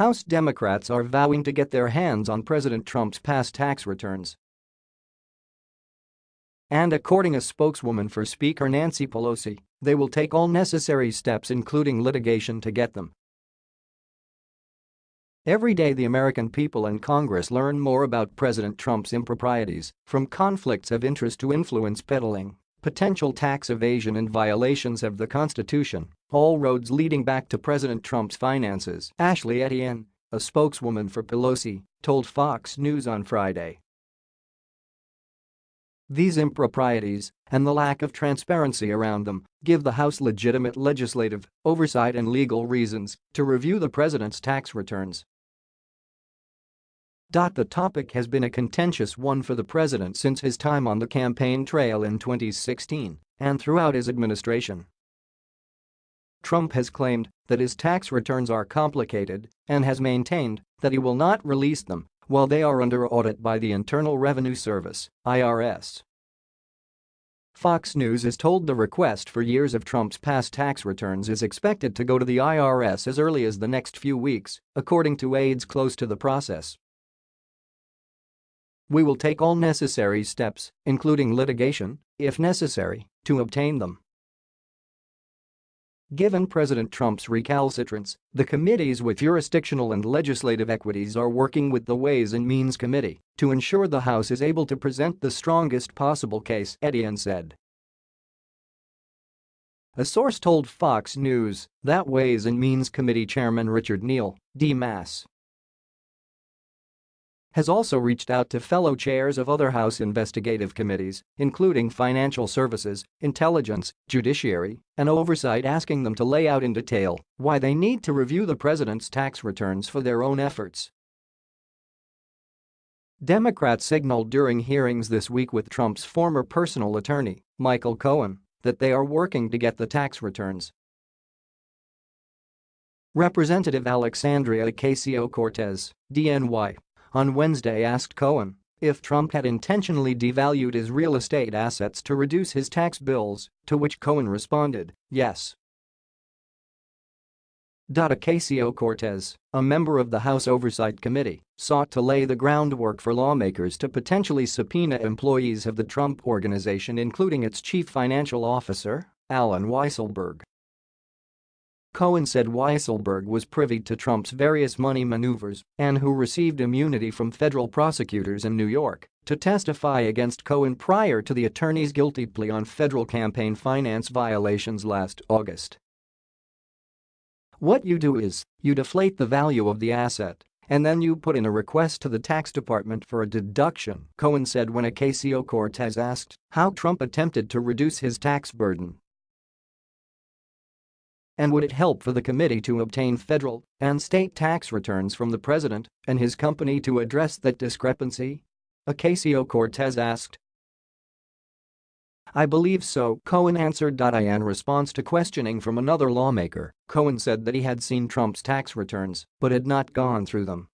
House Democrats are vowing to get their hands on President Trump's past tax returns. And according to a spokeswoman for Speaker Nancy Pelosi, they will take all necessary steps including litigation to get them. Every day the American people and Congress learn more about President Trump's improprieties, from conflicts of interest to influence peddling, potential tax evasion and violations of the Constitution, all roads leading back to President Trump's finances, Ashley Etienne, a spokeswoman for Pelosi, told Fox News on Friday. These improprieties, and the lack of transparency around them, give the House legitimate legislative, oversight and legal reasons to review the president's tax returns. The topic has been a contentious one for the president since his time on the campaign trail in 2016 and throughout his administration. Trump has claimed that his tax returns are complicated and has maintained that he will not release them while they are under audit by the Internal Revenue Service IRS. Fox News is told the request for years of Trump's past tax returns is expected to go to the IRS as early as the next few weeks, according to aides close to the process. We will take all necessary steps, including litigation, if necessary, to obtain them. Given President Trump's recalcitrance, the committees with jurisdictional and legislative equities are working with the Ways and Means Committee to ensure the House is able to present the strongest possible case, Etienne said. A source told Fox News that Ways and Means Committee Chairman Richard Neal, D-Mass, has also reached out to fellow chairs of other House investigative committees, including Financial Services, Intelligence, Judiciary, and Oversight asking them to lay out in detail why they need to review the president's tax returns for their own efforts. Democrats signaled during hearings this week with Trump's former personal attorney, Michael Cohen, that they are working to get the tax returns. Representative Alexandria Ocasio-Cortez, DNY, on Wednesday asked Cohen if Trump had intentionally devalued his real estate assets to reduce his tax bills, to which Cohen responded, yes. Ocasio-Cortez, a member of the House Oversight Committee, sought to lay the groundwork for lawmakers to potentially subpoena employees of the Trump Organization including its chief financial officer, Allen Weisselberg. Cohen said Weisselberg was privy to Trump's various money maneuvers and who received immunity from federal prosecutors in New York to testify against Cohen prior to the attorney's guilty plea on federal campaign finance violations last August. What you do is, you deflate the value of the asset and then you put in a request to the tax department for a deduction, Cohen said when Ocasio-Cortez asked how Trump attempted to reduce his tax burden and would it help for the committee to obtain federal and state tax returns from the president and his company to address that discrepancy? Ocasio-Cortez asked. I believe so, Cohen answered. In response to questioning from another lawmaker, Cohen said that he had seen Trump's tax returns but had not gone through them.